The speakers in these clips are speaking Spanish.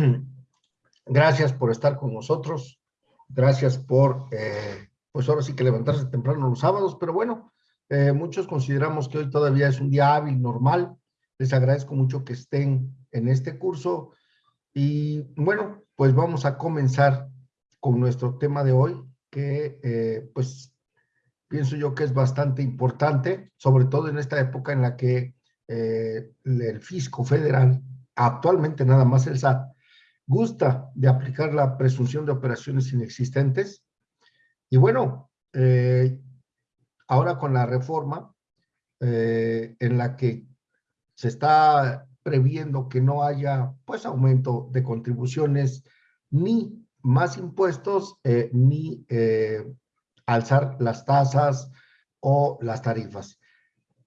Gracias por estar con nosotros. Gracias por, eh, pues ahora sí que levantarse temprano los sábados, pero bueno, eh, muchos consideramos que hoy todavía es un día hábil, normal. Les agradezco mucho que estén en este curso. Y bueno, pues vamos a comenzar con nuestro tema de hoy, que eh, pues pienso yo que es bastante importante, sobre todo en esta época en la que el fisco federal, actualmente nada más el SAT, gusta de aplicar la presunción de operaciones inexistentes. Y bueno, eh, ahora con la reforma eh, en la que se está previendo que no haya pues aumento de contribuciones ni más impuestos eh, ni alzar las tasas o las tarifas.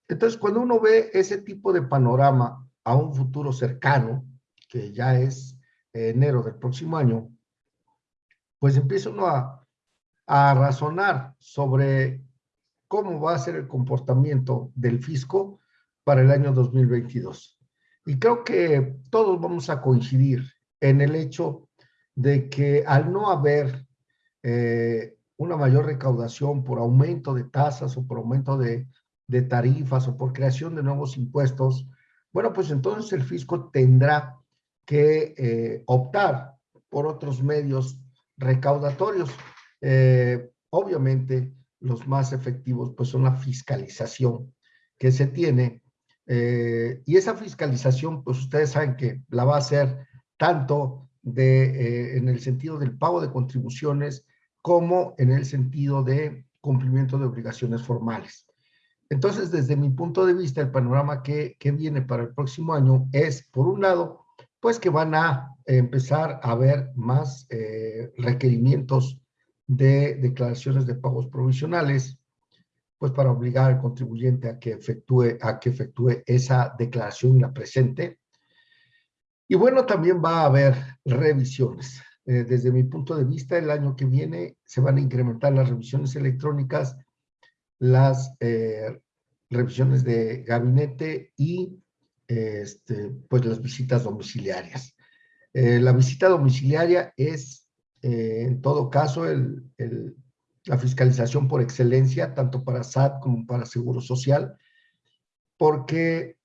Entonces, cuando uno ve ese tipo de panorama a un futuro cercano, que ya es enero del próximo año, pues empieza uno a, a razonar sobre cómo va a ser el comportamiento del fisco para el año 2022. Y creo que todos vamos a coincidir en el hecho de que al no haber eh, una mayor recaudación por aumento de tasas o por aumento de tarifas o por creación de nuevos impuestos, bueno, pues entonces el fisco tendrá que eh, optar por otros medios recaudatorios. Eh, obviamente, los más efectivos pues son la fiscalización que se tiene. Eh, y esa fiscalización, pues ustedes saben que la va a hacer tanto de, en el sentido del pago de contribuciones como en el sentido de cumplimiento de obligaciones formales. Entonces, desde mi punto de vista, el panorama que, que viene para el próximo año es, por un lado, pues que van a empezar a haber más eh, requerimientos de declaraciones de pagos provisionales, pues para obligar al contribuyente a que efectúe, a que efectúe esa declaración la presente. Y bueno, también va a haber revisiones. Eh, desde mi punto de vista, el año que viene se van a incrementar las revisiones electrónicas, las eh, revisiones de gabinete y este, pues las visitas domiciliarias. Eh, la visita domiciliaria es, eh, en todo caso, la fiscalización por excelencia, tanto para SAT como para Seguro Social, porque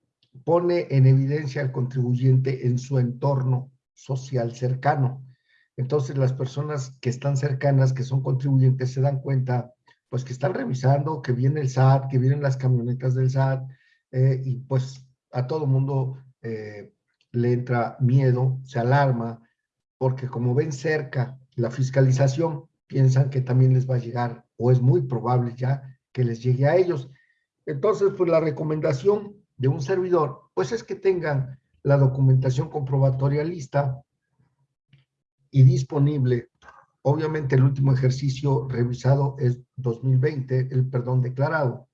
pone en evidencia al contribuyente en su entorno social cercano. Entonces, las personas que están cercanas, que son contribuyentes, se dan cuenta, pues, que están revisando, que viene el SAT, que vienen las camionetas del SAT, eh, y pues a todo mundo eh, le entra miedo, se alarma, porque como ven cerca la fiscalización, piensan que también les va a llegar, o es muy probable ya que les llegue a ellos. Entonces, pues la recomendación de un servidor, pues es que tengan la documentación comprobatoria lista y disponible. Obviamente el último ejercicio revisado es 2020, el perdón declarado.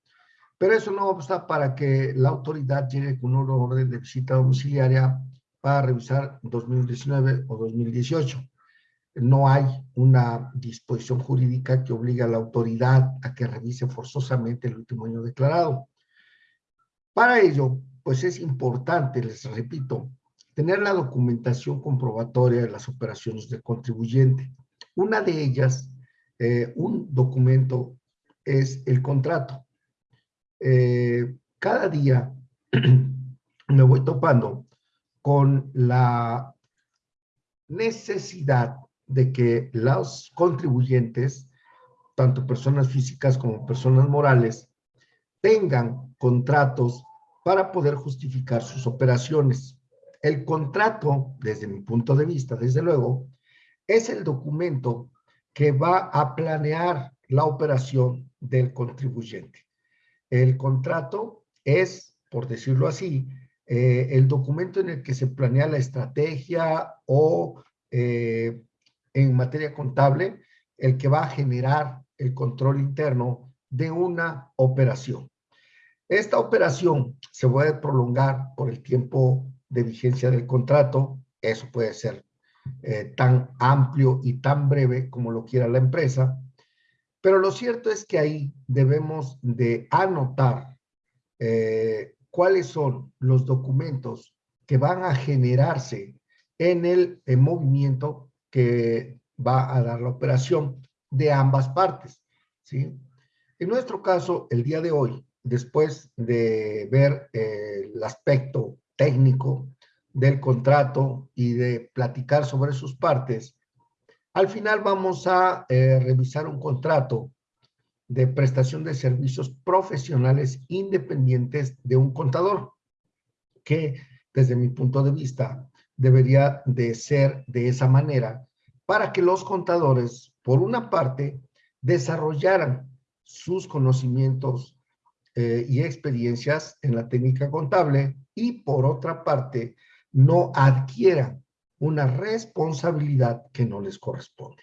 Pero eso no basta para que la autoridad llegue con una orden de visita domiciliaria para revisar 2019 o 2018. No hay una disposición jurídica que obligue a la autoridad a que revise forzosamente el último año declarado. Para ello, pues es importante, les repito, tener la documentación comprobatoria de las operaciones del contribuyente. Una de ellas, eh, un documento, es el contrato. Eh, cada día me voy topando con la necesidad de que los contribuyentes, tanto personas físicas como personas morales, tengan contratos para poder justificar sus operaciones. El contrato, desde mi punto de vista, desde luego, es el documento que va a planear la operación del contribuyente. El contrato es, por decirlo así, eh, el documento en el que se planea la estrategia o eh, en materia contable, el que va a generar el control interno de una operación. Esta operación se puede prolongar por el tiempo de vigencia del contrato, eso puede ser eh, tan amplio y tan breve como lo quiera la empresa, pero lo cierto es que ahí debemos de anotar eh, cuáles son los documentos que van a generarse en el movimiento que va a dar la operación de ambas partes, ¿sí? En nuestro caso, el día de hoy, después de ver eh, el aspecto técnico del contrato y de platicar sobre sus partes, al final vamos a eh, revisar un contrato de prestación de servicios profesionales independientes de un contador, que desde mi punto de vista debería de ser de esa manera para que los contadores, por una parte, desarrollaran sus conocimientos eh, y experiencias en la técnica contable y por otra parte, no adquieran una responsabilidad que no les corresponde.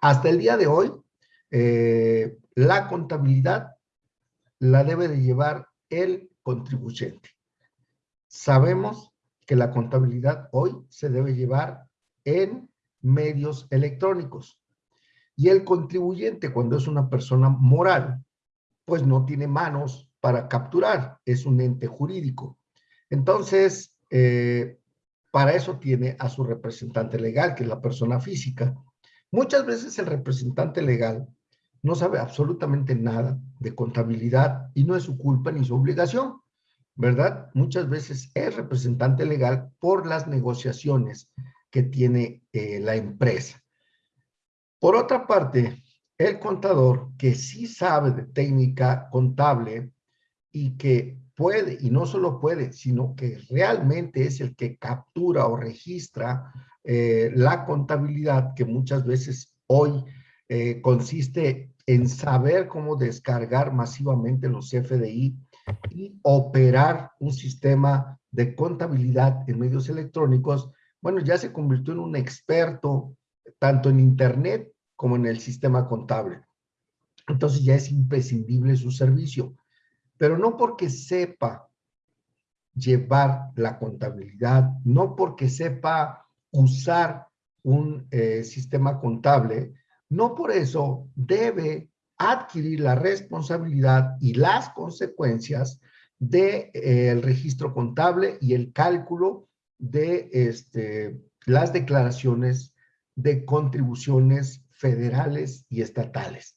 Hasta el día de hoy, eh, la contabilidad la debe de llevar el contribuyente. Sabemos que la contabilidad hoy se debe llevar en medios electrónicos. Y el contribuyente, cuando es una persona moral, pues no tiene manos para capturar, es un ente jurídico. Entonces, eh, para eso tiene a su representante legal, que es la persona física. Muchas veces el representante legal no sabe absolutamente nada de contabilidad y no es su culpa ni su obligación, ¿verdad? Muchas veces es representante legal por las negociaciones que tiene eh, la empresa. Por otra parte, el contador que sí sabe de técnica contable y que puede, y no solo puede, sino que realmente es el que captura o registra eh, la contabilidad que muchas veces hoy eh, consiste en saber cómo descargar masivamente los FDI y operar un sistema de contabilidad en medios electrónicos, bueno, ya se convirtió en un experto tanto en Internet como en el sistema contable. Entonces ya es imprescindible su servicio pero no porque sepa llevar la contabilidad, no porque sepa usar un eh, sistema contable, no por eso debe adquirir la responsabilidad y las consecuencias del de, eh, registro contable y el cálculo de este, las declaraciones de contribuciones federales y estatales.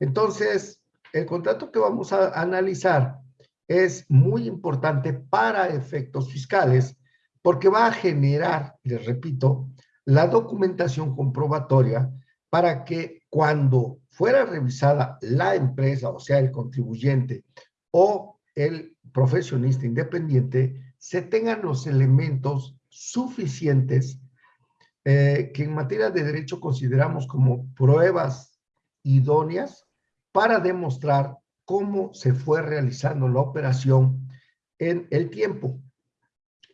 Entonces, el contrato que vamos a analizar es muy importante para efectos fiscales porque va a generar, les repito, la documentación comprobatoria para que cuando fuera revisada la empresa, o sea, el contribuyente o el profesionista independiente, se tengan los elementos suficientes eh, que en materia de derecho consideramos como pruebas idóneas para demostrar cómo se fue realizando la operación en el tiempo.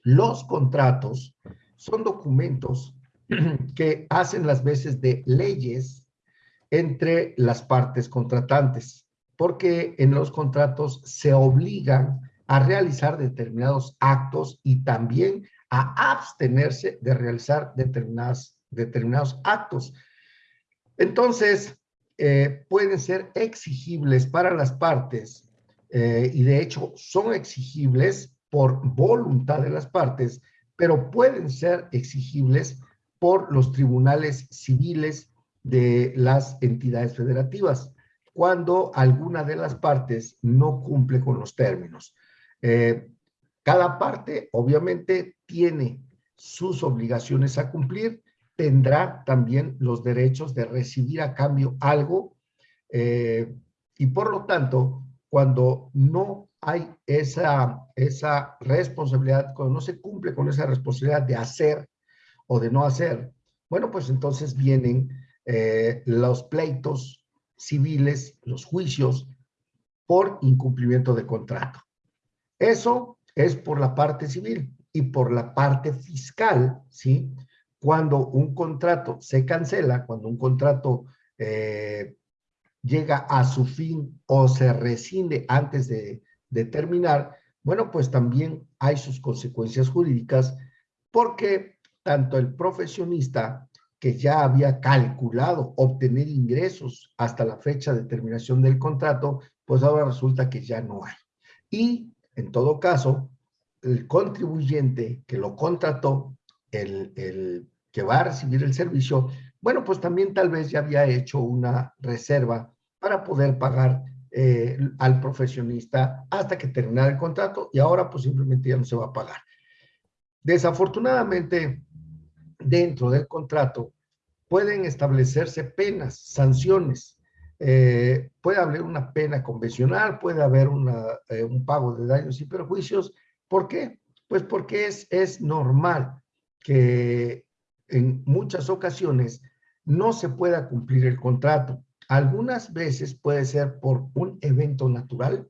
Los contratos son documentos que hacen las veces de leyes entre las partes contratantes, porque en los contratos se obligan a realizar determinados actos y también a abstenerse de realizar determinadas, determinados actos. Entonces, eh, pueden ser exigibles para las partes eh, y de hecho son exigibles por voluntad de las partes, pero pueden ser exigibles por los tribunales civiles de las entidades federativas cuando alguna de las partes no cumple con los términos. Eh, cada parte obviamente tiene sus obligaciones a cumplir tendrá también los derechos de recibir a cambio algo eh, y por lo tanto, cuando no hay esa, esa responsabilidad, cuando no se cumple con esa responsabilidad de hacer o de no hacer, bueno, pues entonces vienen eh, los pleitos civiles, los juicios por incumplimiento de contrato. Eso es por la parte civil y por la parte fiscal, ¿sí? Cuando un contrato se cancela, cuando un contrato eh, llega a su fin o se rescinde antes de, de terminar, bueno, pues también hay sus consecuencias jurídicas porque tanto el profesionista que ya había calculado obtener ingresos hasta la fecha de terminación del contrato, pues ahora resulta que ya no hay. Y en todo caso, el contribuyente que lo contrató el, el que va a recibir el servicio, bueno, pues también tal vez ya había hecho una reserva para poder pagar eh, al profesionista hasta que terminara el contrato y ahora pues simplemente ya no se va a pagar. Desafortunadamente, dentro del contrato pueden establecerse penas, sanciones. Eh, puede haber una pena convencional, puede haber eh, un pago de daños y perjuicios. ¿Por qué? Pues porque es, es normal que en muchas ocasiones no se pueda cumplir el contrato. Algunas veces puede ser por un evento natural,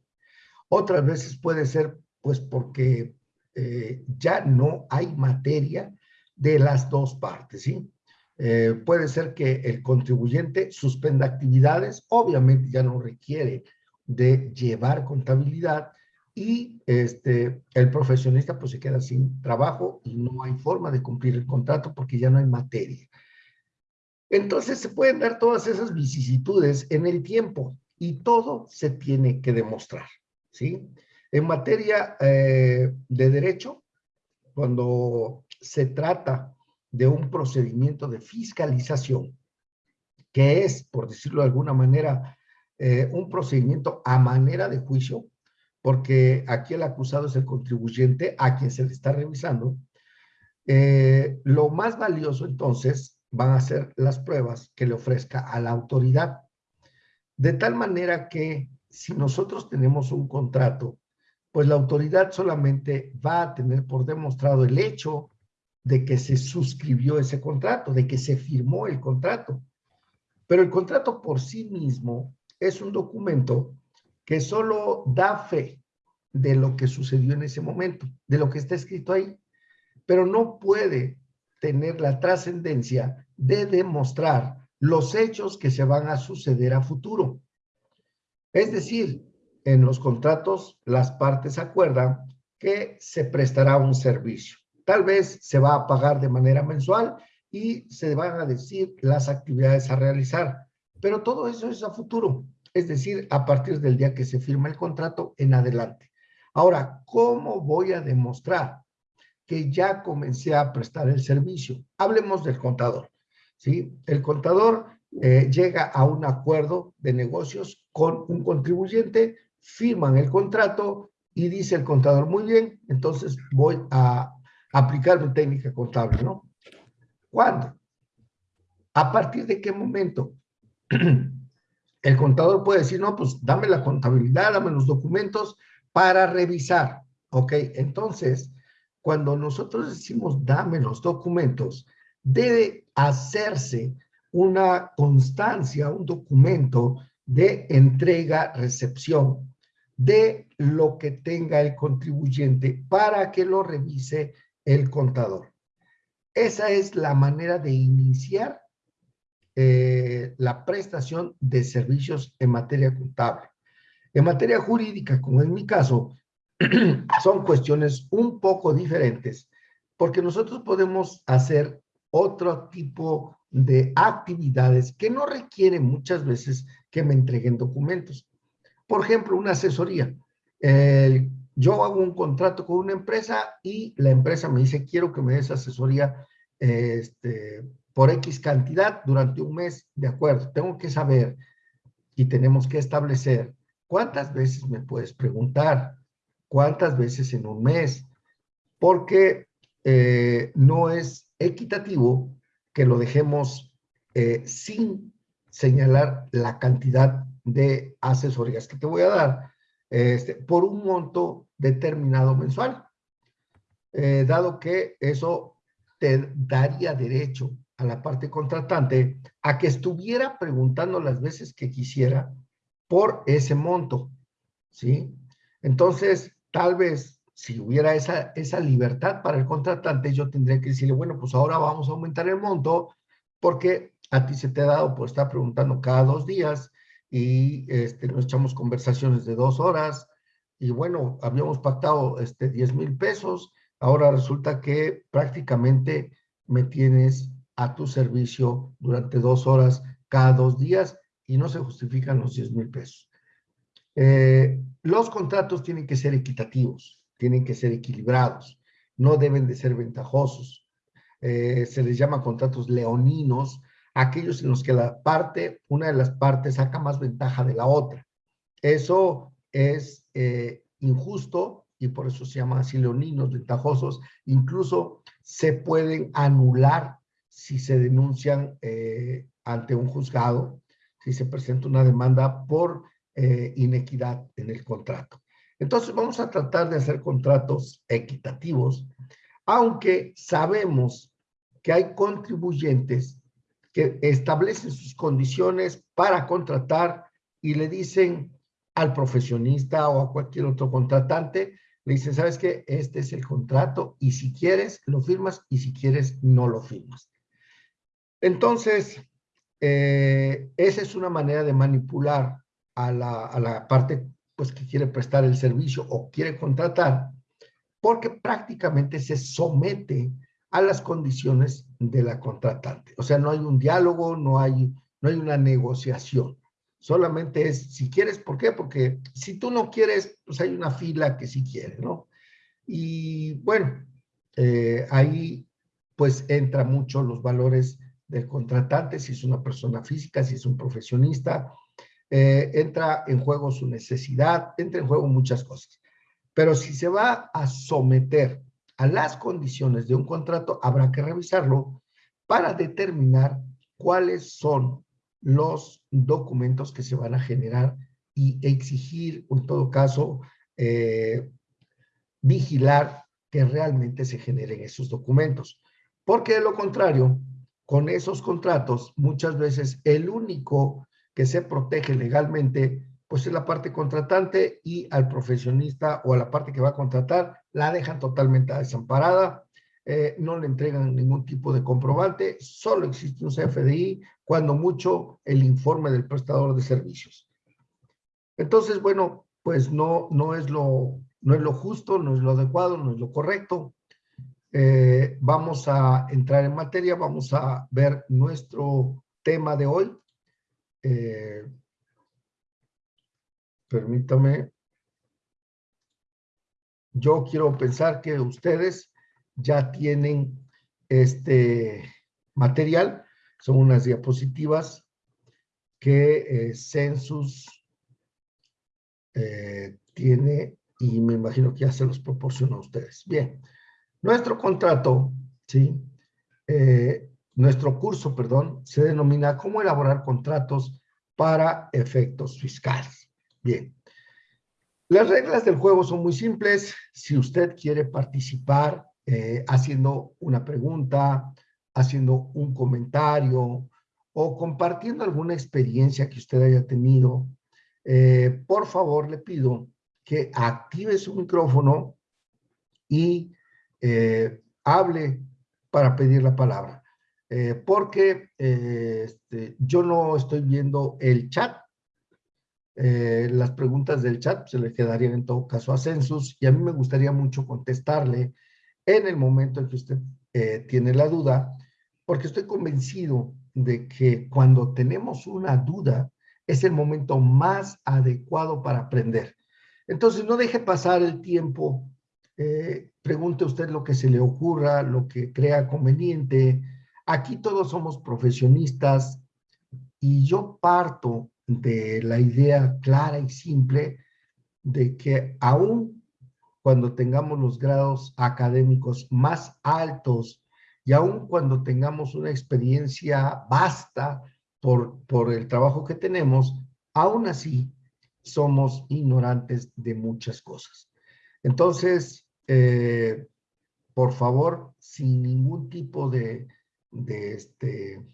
otras veces puede ser pues porque eh, ya no hay materia de las dos partes, ¿sí? Eh, puede ser que el contribuyente suspenda actividades, obviamente ya no requiere de llevar contabilidad y este, el profesionista pues se queda sin trabajo y no hay forma de cumplir el contrato porque ya no hay materia. Entonces se pueden dar todas esas vicisitudes en el tiempo y todo se tiene que demostrar, ¿sí? En materia eh, de derecho, cuando se trata de un procedimiento de fiscalización, que es, por decirlo de alguna manera, eh, un procedimiento a manera de juicio, porque aquí el acusado es el contribuyente a quien se le está revisando, eh, lo más valioso entonces van a ser las pruebas que le ofrezca a la autoridad. De tal manera que si nosotros tenemos un contrato, pues la autoridad solamente va a tener por demostrado el hecho de que se suscribió ese contrato, de que se firmó el contrato. Pero el contrato por sí mismo es un documento que solo da fe de lo que sucedió en ese momento, de lo que está escrito ahí, pero no puede tener la trascendencia de demostrar los hechos que se van a suceder a futuro. Es decir, en los contratos las partes acuerdan que se prestará un servicio. Tal vez se va a pagar de manera mensual y se van a decir las actividades a realizar, pero todo eso es a futuro, es decir, a partir del día que se firma el contrato en adelante. Ahora, ¿cómo voy a demostrar que ya comencé a prestar el servicio. Hablemos del contador. ¿sí? El contador eh, llega a un acuerdo de negocios con un contribuyente, firman el contrato y dice el contador, muy bien, entonces voy a aplicar mi técnica contable, ¿no? ¿Cuándo? ¿A partir de qué momento? El contador puede decir, no, pues dame la contabilidad, dame los documentos para revisar. Ok, entonces, cuando nosotros decimos dame los documentos, debe hacerse una constancia, un documento de entrega-recepción de lo que tenga el contribuyente para que lo revise el contador. Esa es la manera de iniciar eh, la prestación de servicios en materia contable. En materia jurídica, como en mi caso, son cuestiones un poco diferentes, porque nosotros podemos hacer otro tipo de actividades que no requieren muchas veces que me entreguen documentos. Por ejemplo, una asesoría. yo hago un contrato con una empresa y la empresa me dice, quiero que me des asesoría este, por X cantidad durante un mes. De acuerdo, tengo que saber y tenemos que establecer cuántas veces me puedes preguntar, cuántas veces en un mes, porque eh, no es equitativo que lo dejemos eh, sin señalar la cantidad de asesorías que te voy a dar este, por un monto determinado mensual, eh, dado que eso te daría derecho a la parte contratante a que estuviera preguntando las veces que quisiera por ese monto, ¿sí? Entonces, tal vez si hubiera esa, esa libertad para el contratante, yo tendría que decirle, bueno, pues ahora vamos a aumentar el monto porque a ti se te ha dado por estar preguntando cada dos días y este, nos echamos conversaciones de dos horas y bueno, habíamos pactado este, 10 mil pesos, ahora resulta que prácticamente me tienes a tu servicio durante dos horas cada dos días y no se justifican los 10 mil pesos. Eh, los contratos tienen que ser equitativos, tienen que ser equilibrados, no deben de ser ventajosos. eh, se les llama contratos leoninos, aquellos en los que la parte, una de las partes saca más ventaja de la otra. Eso es eh, injusto y por eso se llama así leoninos, ventajosos. Incluso se pueden anular si se denuncian eh, ante un juzgado, si se presenta una demanda por eh, inequidad en el contrato. Entonces vamos a tratar de hacer contratos equitativos, aunque sabemos que hay contribuyentes que establecen sus condiciones para contratar y le dicen al profesionista o a cualquier otro contratante, le dicen, ¿sabes qué? Este es el contrato y si quieres lo firmas y si quieres no lo firmas. Entonces, eh, esa es una manera de manipular a la, parte pues, que quiere prestar el servicio o quiere contratar, porque prácticamente se somete a las condiciones de la contratante. O sea, no hay un diálogo, no hay, no hay una negociación. Solamente es si quieres, ¿por qué? Porque si tú no quieres, pues hay una fila que sí quiere, ¿no? Y bueno, eh, ahí pues entra mucho los valores del contratante, si es una persona física, si es un profesionista, eh, entra en juego su necesidad, entra en juego muchas cosas. Pero si se va a someter a las condiciones de un contrato, habrá que revisarlo para determinar cuáles son los documentos que se van a generar y exigir, o en todo caso, eh, vigilar que realmente se generen esos documentos. Porque de lo contrario, con esos contratos, muchas veces el único que se protege legalmente, pues es la parte contratante y al profesionista o a la parte que va a contratar, la dejan totalmente desamparada eh, no le entregan ningún tipo de comprobante, solo existe un CFDI, cuando mucho el informe del prestador de servicios. Entonces, bueno, pues no, no, es, lo, no es lo justo, no es lo adecuado, no es lo correcto. Eh, vamos a entrar en materia, vamos a ver nuestro tema de hoy. Eh, permítame. Yo quiero pensar que ustedes ya tienen este material. Son unas diapositivas que eh, Census eh, tiene y me imagino que ya se los proporciona a ustedes. Bien, nuestro contrato, ¿sí? Eh, nuestro curso, perdón, se denomina cómo elaborar contratos para efectos fiscales. Bien, las reglas del juego son muy simples. Si usted quiere participar eh, haciendo una pregunta, haciendo un comentario o compartiendo alguna experiencia que usted haya tenido, eh, por favor le pido que active su micrófono y eh, hable para pedir la palabra. porque este, yo no estoy viendo el chat. las preguntas del chat se le quedarían en todo caso a Census y a mí me gustaría mucho contestarle en el momento en que usted eh, tiene la duda, porque estoy convencido de que cuando tenemos una duda es el momento más adecuado para aprender. Entonces, no deje pasar el tiempo, eh, pregunte usted lo que se le ocurra, lo que crea conveniente. Aquí todos somos profesionistas y yo parto de la idea clara y simple de que aún cuando tengamos los grados académicos más altos y aún cuando tengamos una experiencia vasta por, por el trabajo que tenemos, aún así somos ignorantes de muchas cosas. Entonces, eh, por favor, sin ningún tipo de, este,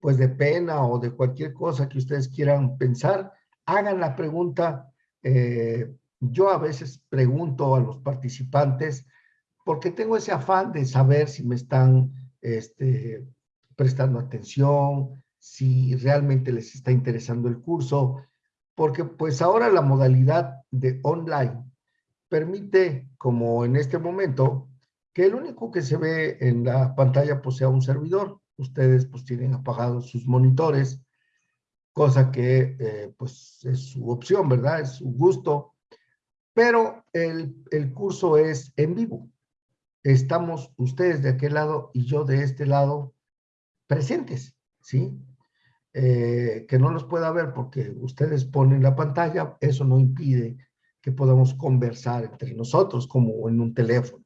pues de pena o de cualquier cosa que ustedes quieran pensar, hagan la pregunta. Eh, yo a veces pregunto a los participantes porque tengo ese afán de saber si me están este, prestando atención, si realmente les está interesando el curso, porque pues ahora la modalidad de online permite, como en este momento, que el único que se ve en la pantalla pues sea un servidor. Ustedes pues tienen apagados sus monitores, cosa que eh, pues es su opción, ¿verdad? Es su gusto pero el, curso es en vivo. estamos ustedes de aquel lado y yo de este lado presentes, ¿sí? Eh, que no los pueda ver porque ustedes ponen la pantalla, eso no impide que podamos conversar entre nosotros como en un teléfono.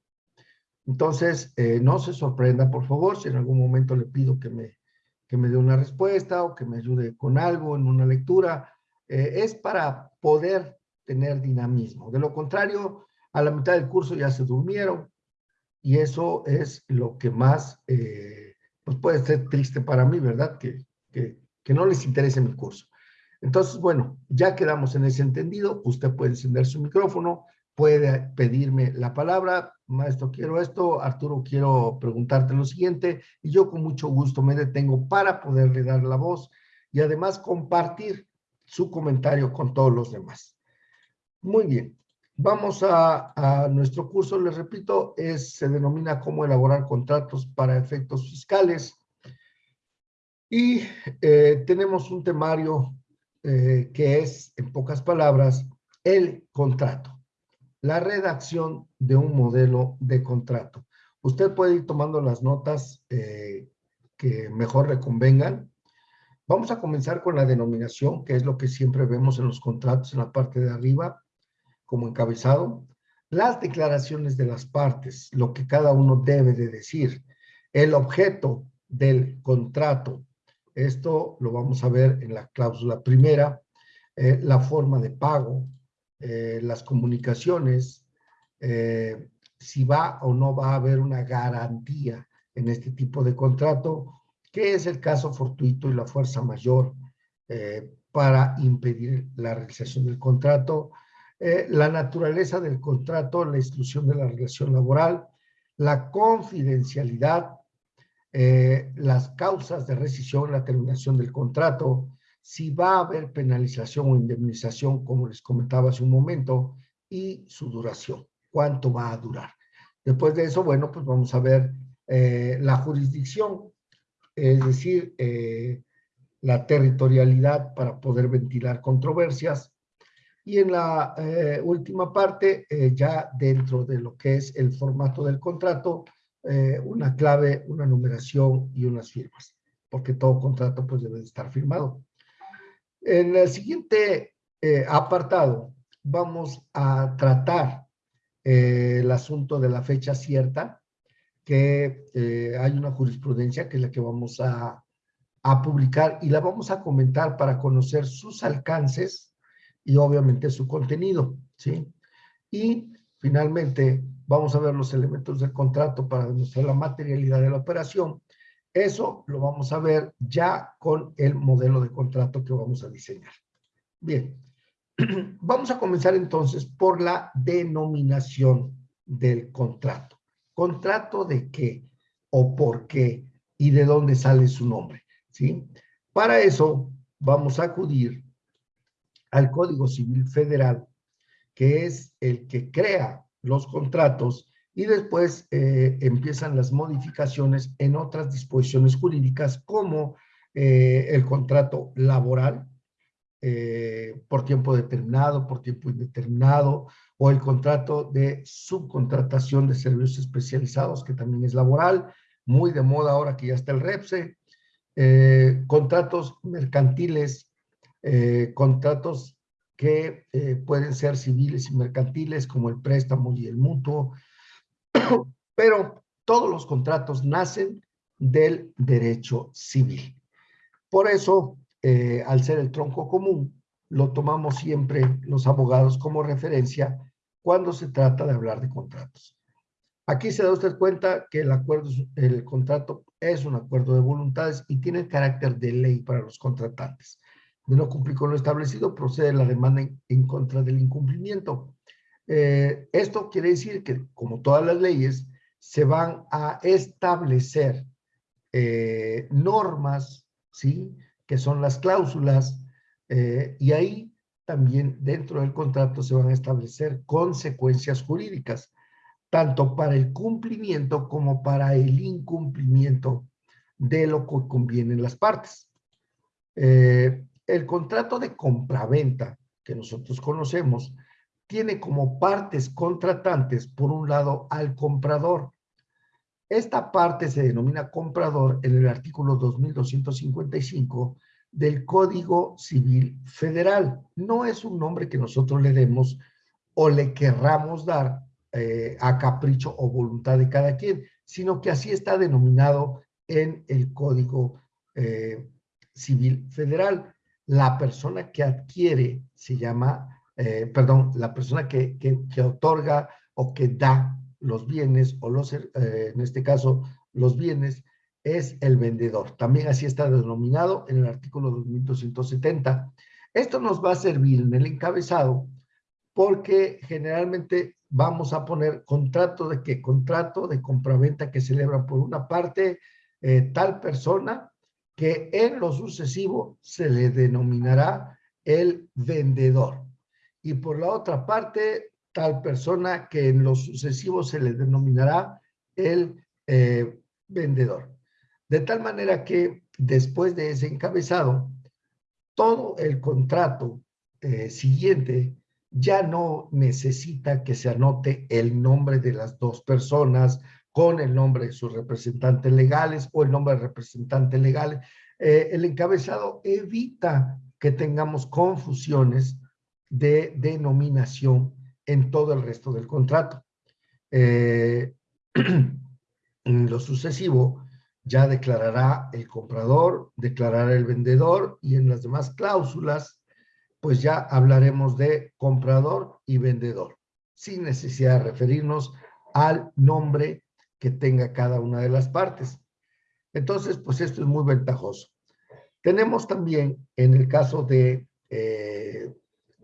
Entonces, eh, no se sorprenda, por favor, si en algún momento le pido que me, que me dé una respuesta o que me ayude con algo en una lectura, eh, es para poder tener dinamismo. De lo contrario, a la mitad del curso ya se durmieron y eso es lo que más, pues puede ser triste para mí, ¿verdad? Que, que, que no les interese mi curso. Entonces, bueno, ya quedamos en ese entendido. Usted puede encender su micrófono, puede pedirme la palabra. Maestro, quiero esto. Arturo, quiero preguntarte lo siguiente. Y yo con mucho gusto me detengo para poderle dar la voz y además compartir su comentario con todos los demás. Muy bien. Vamos a, a nuestro curso, les repito, es, se denomina cómo elaborar contratos para efectos fiscales. Y eh, tenemos un temario eh, que es, en pocas palabras, el contrato, la redacción de un modelo de contrato. Usted puede ir tomando las notas eh, que mejor le convengan. Vamos a comenzar con la denominación, que es lo que siempre vemos en los contratos en la parte de arriba, como encabezado. Las declaraciones de las partes, lo que cada uno debe de decir. El objeto del contrato, esto lo vamos a ver en la cláusula primera, eh, la forma de pago, eh, las comunicaciones, eh, si va o no va a haber una garantía en este tipo de contrato, que es el caso fortuito y la fuerza mayor para impedir la realización del contrato, la naturaleza del contrato, la exclusión de la relación laboral, la confidencialidad, eh, las causas de rescisión, la terminación del contrato, si va a haber penalización o indemnización, como les comentaba hace un momento, y su duración, cuánto va a durar. Después de eso, bueno, pues vamos a ver eh, la jurisdicción, es decir, eh, la territorialidad para poder ventilar controversias. Y en la última parte, ya dentro de lo que es el formato del contrato, eh, una clave, una numeración y unas firmas, porque todo contrato pues debe estar firmado. En el siguiente eh, apartado vamos a tratar eh, el asunto de la fecha cierta, que hay una jurisprudencia que es la que vamos a, a publicar y la vamos a comentar para conocer sus alcances y obviamente su contenido, ¿sí? Y finalmente vamos a ver los elementos del contrato para demostrar la materialidad de la operación. Eso lo vamos a ver ya con el modelo de contrato que vamos a diseñar. Bien, vamos a comenzar entonces por la denominación del contrato. ¿Contrato de qué? ¿O por qué? ¿Y de dónde sale su nombre? ¿Sí? Para eso vamos a acudir al Código Civil Federal, que es el que crea los contratos y después eh, empiezan las modificaciones en otras disposiciones jurídicas como eh, el contrato laboral eh, por tiempo determinado, por tiempo indeterminado, o el contrato de subcontratación de servicios especializados, que también es laboral, muy de moda ahora que ya está el REPSE, contratos mercantiles, contratos que eh, pueden ser civiles y mercantiles, como el préstamo y el mutuo, pero todos los contratos nacen del derecho civil. Por eso, eh, al ser el tronco común, lo tomamos siempre los abogados como referencia cuando se trata de hablar de contratos. Aquí se da usted cuenta que el acuerdo, el contrato es un acuerdo de voluntades y tiene carácter de ley para los contratantes de no cumplir con lo establecido, procede la demanda en, contra del incumplimiento. Eh, esto quiere decir que, como todas las leyes, se van a establecer eh, normas, ¿sí? Que son las cláusulas, eh, y ahí también dentro del contrato se van a establecer consecuencias jurídicas, tanto para el cumplimiento como para el incumplimiento de lo que convienen las partes. El contrato de compraventa que nosotros conocemos tiene como partes contratantes, por un lado, al comprador, Esta parte se denomina comprador en el artículo 2255 del Código Civil Federal. No es un nombre que nosotros le demos o le querramos dar eh, a capricho o voluntad de cada quien, sino que así está denominado en el Código eh, Civil Federal. La persona que adquiere se llama, eh, perdón, la persona que, que, otorga o que da los bienes, o los, en este caso, los bienes, es el vendedor. También así está denominado en el artículo 2270. Esto nos va a servir en el encabezado porque generalmente vamos a poner contrato de qué? Contrato de compraventa que celebra por una parte eh, tal persona que en lo sucesivo se le denominará el vendedor. Y por la otra parte, tal persona que en lo sucesivo se le denominará el eh, vendedor. De tal manera que después de ese encabezado, todo el contrato eh, siguiente ya no necesita que se anote el nombre de las dos personas con el nombre de sus representantes legales o el nombre de representante legal. Eh, el encabezado evita que tengamos confusiones de denominación en todo el resto del contrato. Eh, en lo sucesivo, ya declarará el comprador, declarará el vendedor y en las demás cláusulas, pues ya hablaremos de comprador y vendedor, sin necesidad de referirnos al nombre tenga cada una de las partes. Entonces, pues esto es muy ventajoso. Tenemos también, en el caso de eh,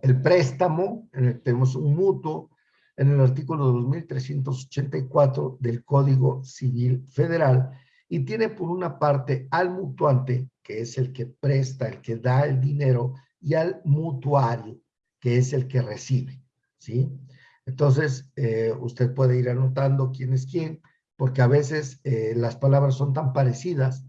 el préstamo, tenemos un mutuo, en el artículo 2384 del Código Civil Federal, y tiene por una parte al mutuante, que es el que presta, el que da el dinero, y al mutuario, que es el que recibe, ¿sí? Entonces, eh, usted puede ir anotando quién es quién, porque a veces eh, las palabras son tan parecidas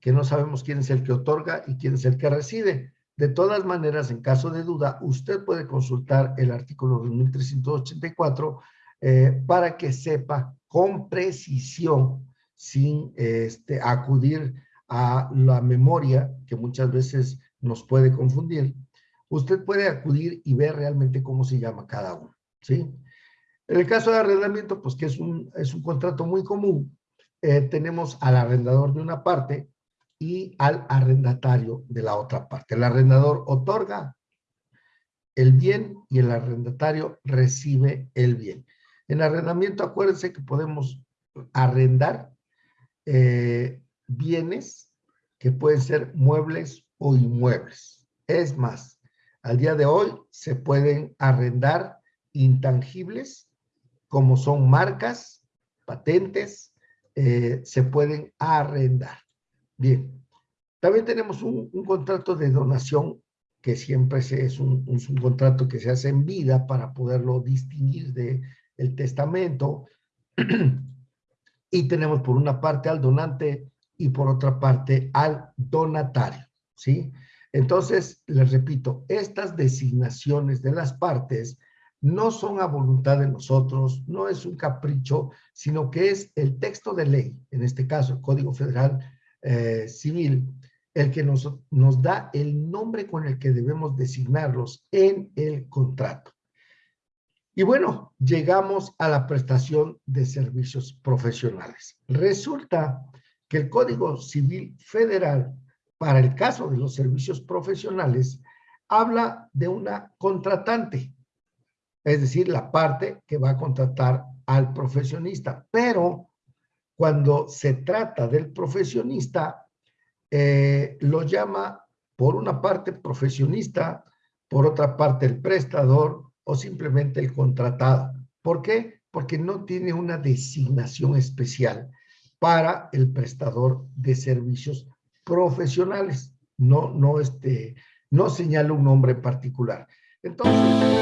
que no sabemos quién es el que otorga y quién es el que recibe. De todas maneras, en caso de duda, usted puede consultar el artículo 2384 eh, para que sepa con precisión sin este, acudir a la memoria, que muchas veces nos puede confundir, usted puede acudir y ver realmente cómo se llama cada uno, ¿sí? En el caso de arrendamiento, pues que es un, es un contrato muy común, eh, tenemos al arrendador de una parte y al arrendatario de la otra parte. El arrendador otorga el bien y el arrendatario recibe el bien. En arrendamiento, acuérdense que podemos arrendar eh, bienes que pueden ser muebles o inmuebles. Es más, al día de hoy se pueden arrendar intangibles como son marcas, patentes, eh, se pueden arrendar. Bien, también tenemos un, contrato de donación que siempre es, un, un, contrato que se hace en vida para poderlo distinguir del el testamento. y tenemos por una parte al donante y por otra parte al donatario, ¿sí? Entonces, les repito, estas designaciones de las partes no son a voluntad de nosotros, no es un capricho, sino que es el texto de ley, en este caso el Código Federal eh, Civil, el que nos, nos da el nombre con el que debemos designarlos en el contrato. Y bueno, llegamos a la prestación de servicios profesionales. Resulta que el Código Civil Federal, para el caso de los servicios profesionales, habla de una contratante, es decir, la parte que va a contratar al profesionista. Pero cuando se trata del profesionista, eh, lo llama por una parte profesionista, por otra parte el prestador, o simplemente el contratado. ¿Por qué? Porque no tiene una designación especial para el prestador de servicios profesionales. No, no, este, no señala un nombre particular. Entonces...